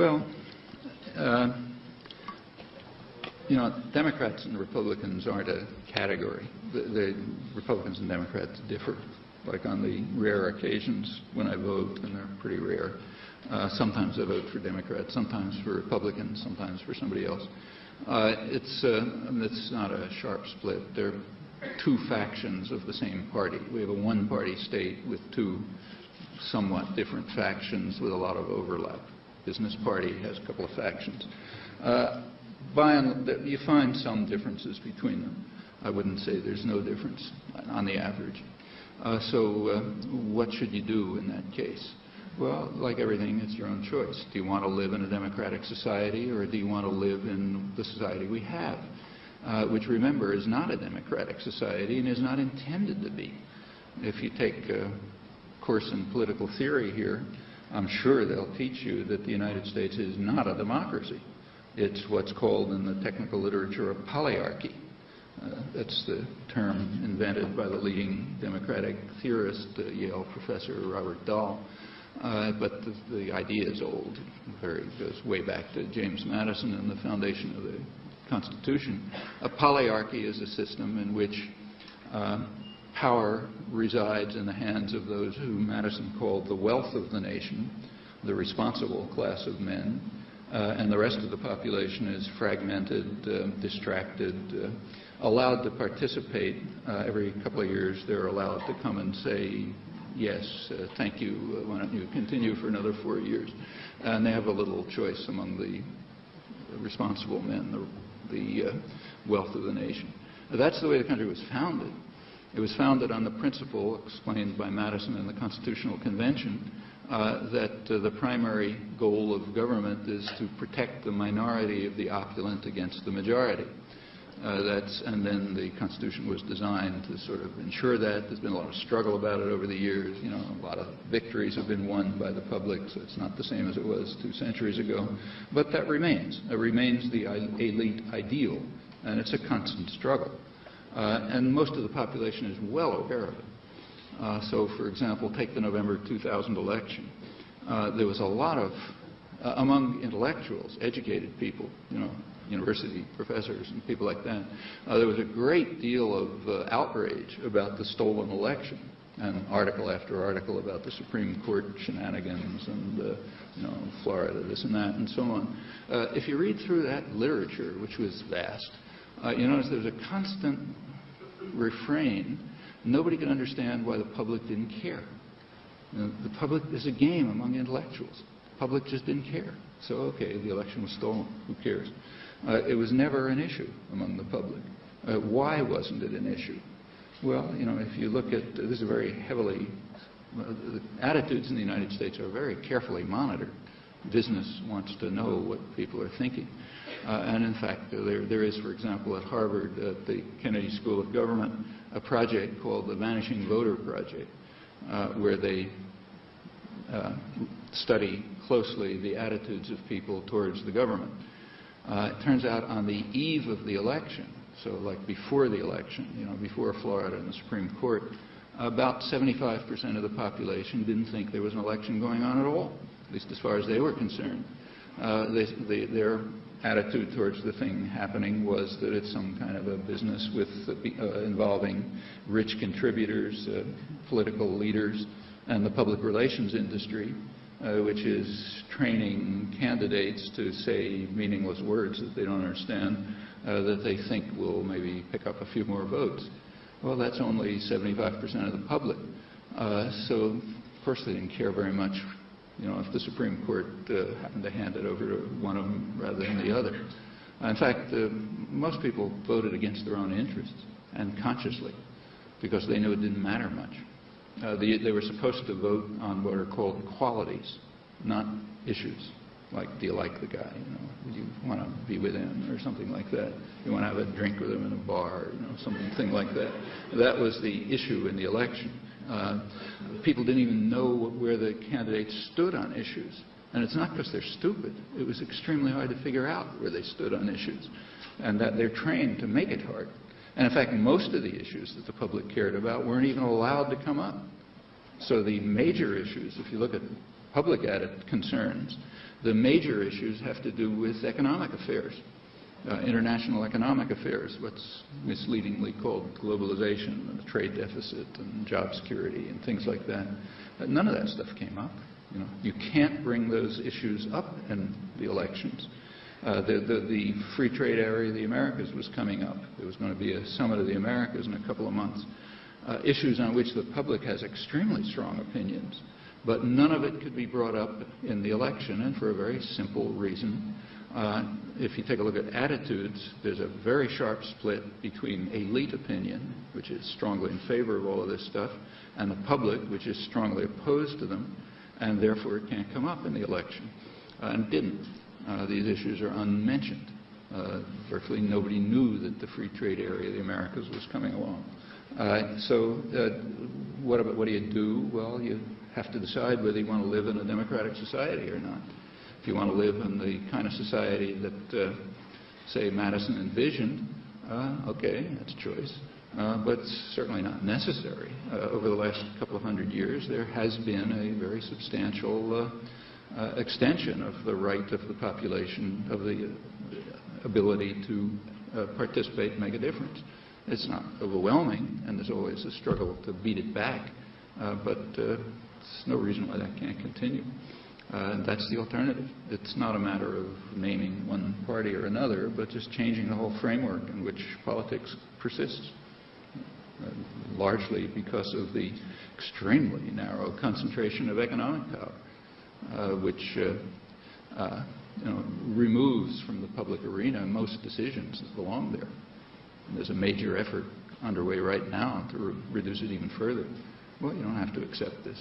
Well, uh, you know, Democrats and Republicans aren't a category. The, the, Republicans and Democrats differ. Like on the rare occasions when I vote, and they're pretty rare, uh, sometimes I vote for Democrats, sometimes for Republicans, sometimes for somebody else. Uh, it's, uh, it's not a sharp split. They're two factions of the same party. We have a one-party state with two somewhat different factions with a lot of overlap. Business Party has a couple of factions. Uh, by and, you find some differences between them. I wouldn't say there's no difference on the average. Uh, so uh, what should you do in that case? Well, like everything, it's your own choice. Do you want to live in a democratic society or do you want to live in the society we have? Uh, which, remember, is not a democratic society and is not intended to be. If you take a course in political theory here, I'm sure they'll teach you that the United States is not a democracy. It's what's called in the technical literature a polyarchy. Uh, that's the term invented by the leading democratic theorist, uh, Yale professor Robert Dahl. Uh, but the, the, idea is old. Very, goes way back to James Madison and the foundation of the Constitution. A polyarchy is a system in which uh, power resides in the hands of those who Madison called the wealth of the nation, the responsible class of men, uh, and the rest of the population is fragmented, uh, distracted, uh, allowed to participate. Uh, every couple of years they're allowed to come and say, yes, uh, thank you, why don't you continue for another four years? And they have a little choice among the responsible men, the, the wealth of the nation. That's the way the country was founded. It was founded on the principle explained by Madison in the Constitutional Convention uh, that uh, the primary goal of government is to protect the minority of the opulent against the majority. Uh, that's, and then the Constitution was designed to sort of ensure that. There's been a lot of struggle about it over the years. You know, a lot of victories have been won by the public, so it's not the same as it was two centuries ago. But that remains. It remains the elite ideal, and it's a constant struggle. Uh, and most of the population is well aware of it. Uh, so, for example, take the November 2000 election. Uh, there was a lot of, uh, among intellectuals, educated people, you know, university professors and people like that, uh, there was a great deal of uh, outrage about the stolen election and article after article about the Supreme Court shenanigans and, you know, Florida, this and that, and so on. if you read through that literature, which was vast, uh, you notice there's a constant refrain. Nobody could understand why the public didn't care. You know, the public is a game among intellectuals. The public just didn't care. So, okay, the election was stolen. Who cares? Uh, it was never an issue among the public. Uh, why wasn't it an issue? Well, you know, if you look at uh, this is very heavily, the attitudes in the United States are very carefully monitored. Business wants to know what people are thinking. Uh, and in fact, there, there is, for example, at Harvard, at the Kennedy School of Government, a project called the Vanishing Voter Project, uh, where they uh, study closely the attitudes of people towards the government. Uh, it turns out on the eve of the election, so like before the election, you know, before Florida and the Supreme Court, about 75% of the population didn't think there was an election going on at all, at least as far as they were concerned. Uh, they, they, their attitude towards the thing happening was that it's some kind of a business with uh, involving rich contributors, uh, political leaders, and the public relations industry, uh, which is training candidates to say meaningless words that they don't understand, uh, that they think will maybe pick up a few more votes. Well, that's only 75% of the public. Uh, so, of course, they didn't care very much you know, if the Supreme Court uh, happened to hand it over to one of them rather than the other. In fact, uh, most people voted against their own interests and consciously because they knew it didn't matter much. Uh, the, they were supposed to vote on what are called qualities, not issues. Like, do you like the guy? You know, do you want to be with him or something like that? You want to have a drink with him in a bar, you know, something like that. That was the issue in the election. Uh, people didn't even know where the candidates stood on issues. And it's not because they're stupid. It was extremely hard to figure out where they stood on issues. And that they're trained to make it hard. And in fact, most of the issues that the public cared about weren't even allowed to come up. So the major issues, if you look at public added concerns. The major issues have to do with economic affairs, uh, international economic affairs, what's misleadingly called globalization and the trade deficit and job security and things like that. Uh, none of that stuff came up. You know, you can't bring those issues up in the elections. Uh, the, the, the, free trade area of the Americas was coming up. There was going to be a summit of the Americas in a couple of months. Uh, issues on which the public has extremely strong opinions, but none of it could be brought up in the election, and for a very simple reason. Uh, if you take a look at attitudes, there's a very sharp split between elite opinion, which is strongly in favor of all of this stuff, and the public, which is strongly opposed to them, and therefore it can't come up in the election. Uh, and didn't. Uh, these issues are unmentioned. Uh, virtually nobody knew that the free trade area of the Americas was coming along. Uh, so uh, what, about, what do you do? Well, you have to decide whether you want to live in a democratic society or not. If you want to live in the kind of society that, uh, say, Madison envisioned, okay, that's a choice. Uh, but certainly not necessary. Uh, over the last couple of hundred years, there has been a very substantial uh, uh, extension of the right of the population, of the ability to uh, participate and make a difference. It's not overwhelming, and there's always a struggle to beat it back, uh, but there's no reason why that can't continue. Uh, that's the alternative. It's not a matter of naming one party or another, but just changing the whole framework in which politics persists, uh, largely because of the extremely narrow concentration of economic power. Uh, which uh, uh, you know, removes from the public arena most decisions that belong there. And there's a major effort underway right now to re reduce it even further. Well, you don't have to accept this.